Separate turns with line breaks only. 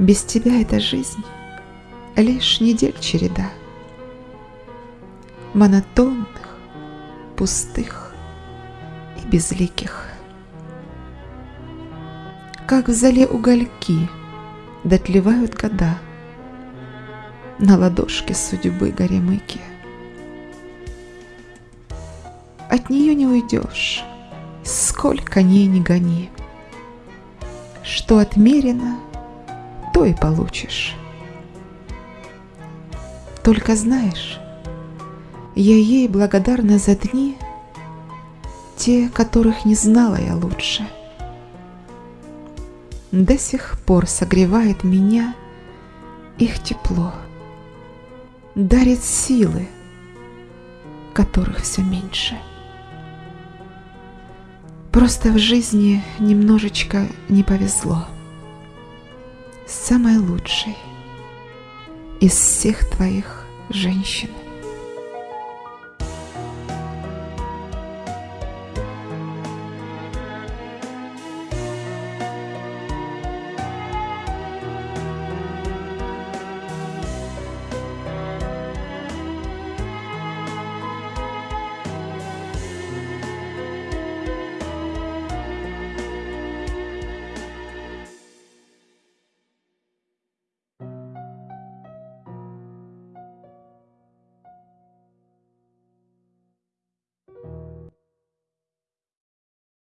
Без тебя эта жизнь лишь недель череда Монотонных, пустых и безликих. Как в зале угольки дотлевают года На ладошке судьбы горемыки. От нее не уйдешь, сколько ней не гони. Что отмерено, то и получишь. Только знаешь, я ей благодарна за дни, те, которых не знала я лучше. До сих пор согревает меня их тепло, дарит силы, которых все меньше. Просто в жизни немножечко не повезло. Самой лучшей из всех твоих женщин.